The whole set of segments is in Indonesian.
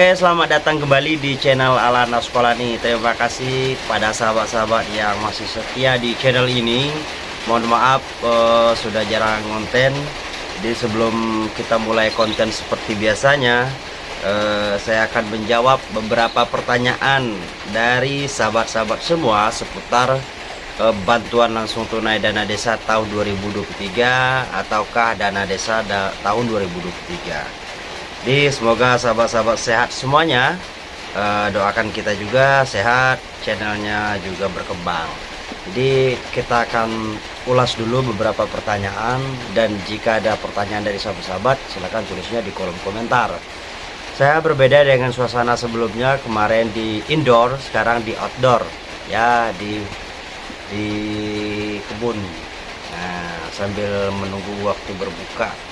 Oke, selamat datang kembali di channel Alana Sekolah nih. Terima kasih pada sahabat-sahabat yang masih setia di channel ini. Mohon maaf uh, sudah jarang konten. Jadi sebelum kita mulai konten seperti biasanya, uh, saya akan menjawab beberapa pertanyaan dari sahabat-sahabat semua seputar uh, bantuan langsung tunai dana desa tahun 2023 ataukah dana desa da tahun 2023. Jadi semoga sahabat-sahabat sehat semuanya. Uh, Doakan kita juga sehat Channelnya juga berkembang. Jadi kita akan ulas dulu beberapa pertanyaan Dan jika ada pertanyaan dari sahabat-sahabat Silahkan tulisnya di kolom komentar. Saya berbeda dengan suasana sebelumnya Kemarin di indoor Sekarang di outdoor. Ya di di kebun. Nah sambil menunggu waktu berbuka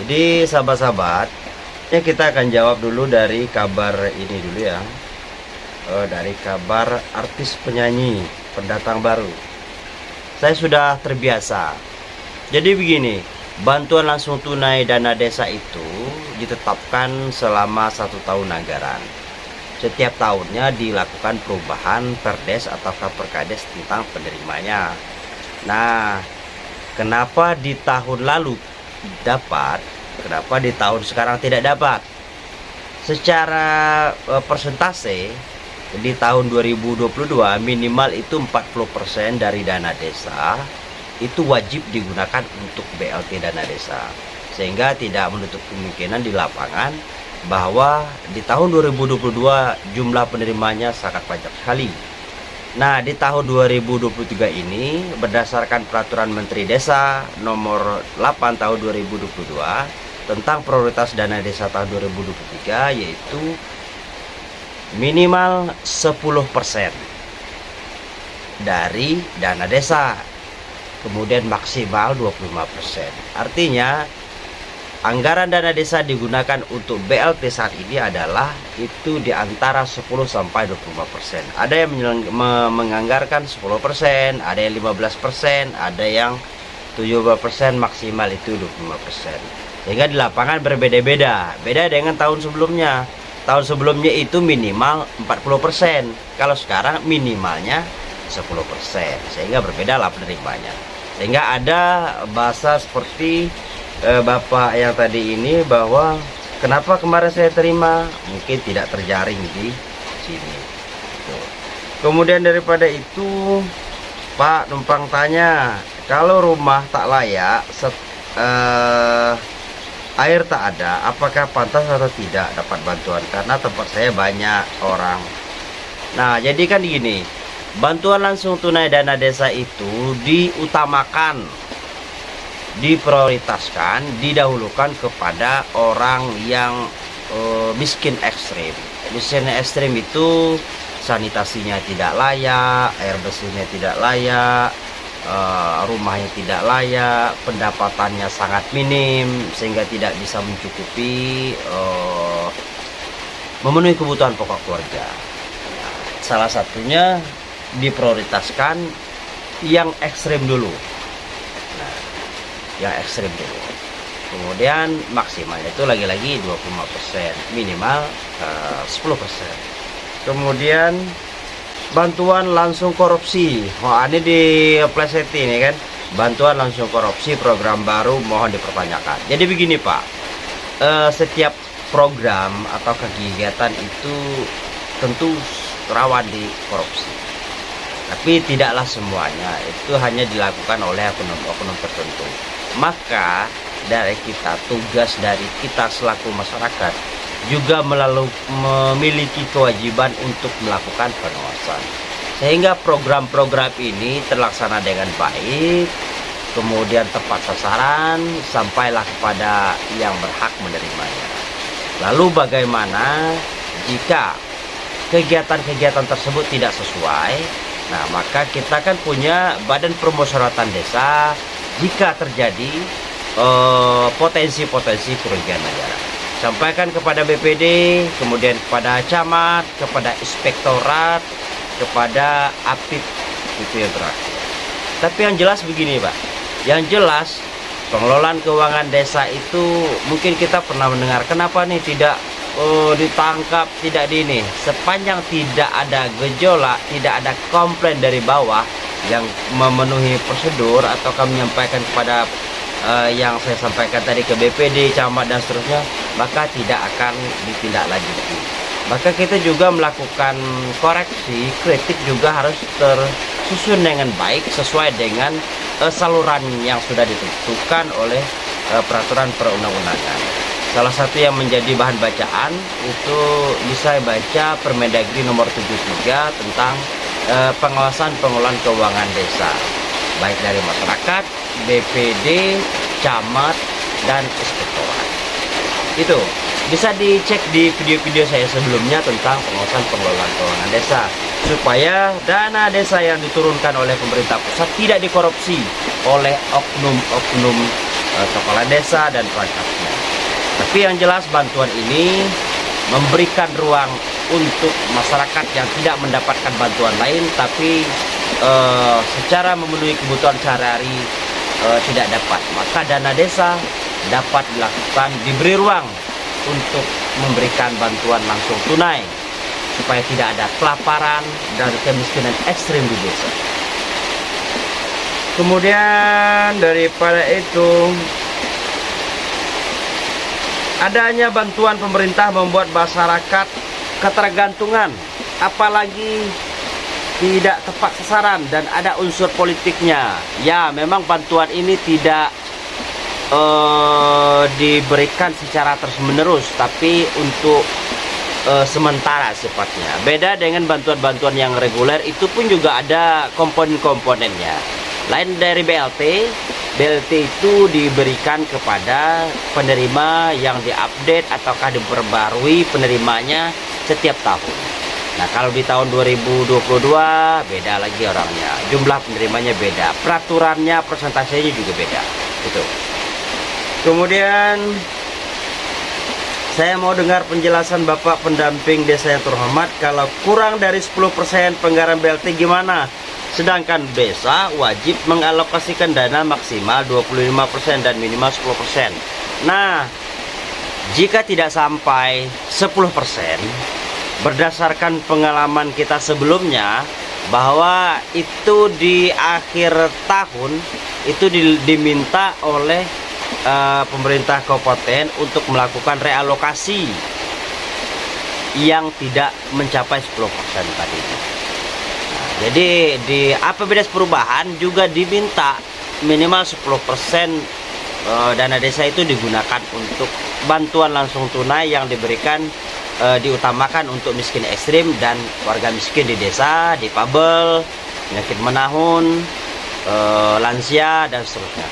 jadi sahabat-sahabat ya kita akan jawab dulu dari kabar ini dulu ya. Oh, dari kabar artis penyanyi pendatang baru. Saya sudah terbiasa. Jadi begini bantuan langsung tunai dana desa itu ditetapkan selama satu tahun anggaran. Setiap tahunnya dilakukan perubahan perdes atau perkades tentang penerimanya. Nah kenapa di tahun lalu dapat? Kenapa di tahun sekarang tidak dapat? Secara uh, persentase di tahun 2022 minimal itu 40% dari dana desa itu wajib digunakan untuk BLT dana desa. Sehingga tidak menutup kemungkinan di lapangan bahwa di tahun 2022 jumlah penerimanya sangat banyak sekali Nah, di tahun 2023 ini berdasarkan peraturan Menteri Desa nomor 8 tahun 2022 tentang prioritas dana desa tahun 2023 yaitu minimal 10% dari dana desa. Kemudian maksimal 25%. Artinya Anggaran dana desa digunakan untuk BLT saat ini adalah itu di antara 10 sampai 25%. Ada yang menganggarkan 10%, ada yang 15%, ada yang 70% maksimal itu 25%. Sehingga di lapangan berbeda-beda. Beda dengan tahun sebelumnya. Tahun sebelumnya itu minimal 40%. Kalau sekarang minimalnya 10%. Sehingga berbeda lah penerimanya. Sehingga ada bahasa seperti eh, bapak yang tadi ini bahwa kenapa kemarin saya terima? Mungkin tidak terjaring di sini. Kemudian daripada itu Pak numpang tanya kalau rumah tak layak set, eh, air tak ada apakah pantas atau tidak dapat bantuan? Karena tempat saya banyak orang. Nah jadi kan gini bantuan langsung tunai dana desa itu diutamakan diprioritaskan didahulukan kepada orang yang uh, miskin ekstrim. Miskin ekstrim itu sanitasinya tidak layak air bersihnya tidak layak uh, rumahnya tidak layak pendapatannya sangat minim sehingga tidak bisa mencukupi uh, memenuhi kebutuhan pokok keluarga. Salah satunya diprioritaskan yang ekstrim dulu yang ekstrim dulu kemudian maksimalnya itu lagi-lagi 25% minimal uh, 10% kemudian bantuan langsung korupsi. Wah ini di pleset ini kan? Bantuan langsung korupsi program baru mohon dipertanyakan. Jadi begini Pak. Uh, setiap program atau kegiatan itu tentu rawan di korupsi tapi tidaklah semuanya. Itu hanya dilakukan oleh oknum-oknum tertentu maka dari kita tugas dari kita selaku masyarakat juga melalui memiliki kewajiban untuk melakukan pengawasan. Sehingga program-program ini terlaksana dengan baik kemudian tepat sasaran sampailah kepada yang berhak menerimanya. Lalu bagaimana jika kegiatan-kegiatan tersebut tidak sesuai? Nah maka kita kan punya badan permusyawaratan desa jika terjadi eh, potensi-potensi uh, kerugian negara. Sampaikan kepada BPD, kemudian kepada camat, kepada inspektorat, kepada apip itu yang terakhir. Tapi yang jelas begini Pak, yang jelas pengelolaan keuangan desa itu mungkin kita pernah mendengar kenapa nih tidak uh, ditangkap tidak di ini sepanjang tidak ada gejolak tidak ada komplain dari bawah yang memenuhi prosedur atau kami menyampaikan kepada uh, yang saya sampaikan tadi ke BPD, camat dan seterusnya, maka tidak akan ditindaklanjuti. Maka kita juga melakukan koreksi, kritik juga harus tersusun dengan baik sesuai dengan uh, saluran yang sudah ditentukan oleh uh, peraturan perundang-undangan. Salah satu yang menjadi bahan bacaan itu bisa baca Permendagri nomor 73 tentang e, pengawasan pengelolaan keuangan desa. Baik dari masyarakat, BPD, camat, dan inspektorat. Itu bisa dicek di video-video saya sebelumnya tentang pengawasan pengelolaan keuangan desa supaya dana desa yang diturunkan oleh pemerintah pusat tidak dikorupsi oleh oknum-oknum e, kepala desa dan perangkatnya. Tapi yang jelas bantuan ini memberikan ruang untuk masyarakat yang tidak mendapatkan bantuan lain tapi uh, secara memenuhi kebutuhan sehari-hari uh, tidak dapat. Maka dana desa dapat dilakukan diberi ruang untuk memberikan bantuan langsung tunai supaya tidak ada kelaparan dan kemiskinan ekstrim di desa. Kemudian daripada itu Adanya bantuan pemerintah membuat masyarakat ketergantungan, apalagi tidak tepat sasaran dan ada unsur politiknya. Ya, memang bantuan ini tidak uh, diberikan secara terus-menerus, tapi untuk uh, sementara sifatnya. Beda dengan bantuan-bantuan yang reguler, itu pun juga ada komponen-komponennya. Lain dari BLT, BLT itu diberikan kepada penerima yang diupdate ataukah diperbarui penerimanya setiap tahun. Nah kalau di tahun 2022 beda lagi orangnya, jumlah penerimanya beda, peraturannya persentasenya juga beda. Itu. Kemudian saya mau dengar penjelasan Bapak pendamping desa yang terhormat kalau kurang dari 10% penggaran BLT gimana? Sedangkan desa wajib mengalokasikan dana maksimal 25% dan minimal 10%. Nah, jika tidak sampai 10%, berdasarkan pengalaman kita sebelumnya, bahwa itu di akhir tahun itu diminta oleh uh, pemerintah kabupaten untuk melakukan realokasi yang tidak mencapai 10% tadi. Jadi di APBDes perubahan juga diminta minimal 10% eh, dana desa itu digunakan untuk bantuan langsung tunai yang diberikan uh, diutamakan untuk miskin ekstrim dan warga miskin di desa, di pabel, penyakit menahun, uh, lansia dan seterusnya.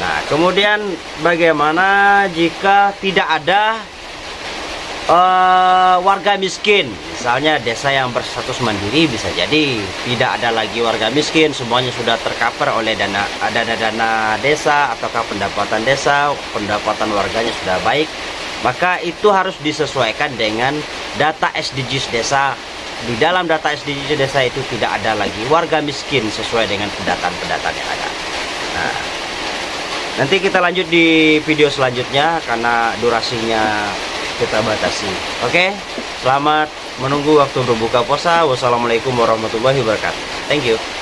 Nah, kemudian bagaimana jika tidak ada warga miskin misalnya desa yang berstatus mandiri bisa jadi tidak ada lagi warga miskin semuanya sudah tercover oleh dana dana-dana desa ataukah pendapatan desa pendapatan warganya sudah baik maka itu harus disesuaikan dengan data SDGs desa. Di dalam data SDGs desa itu tidak ada lagi warga miskin sesuai dengan pendataan-pendataan yang ada. Nah nanti kita lanjut di video selanjutnya karena durasinya kita batasi. Oke selamat menunggu waktu berbuka puasa. Wassalamualaikum warahmatullahi wabarakatuh. Thank you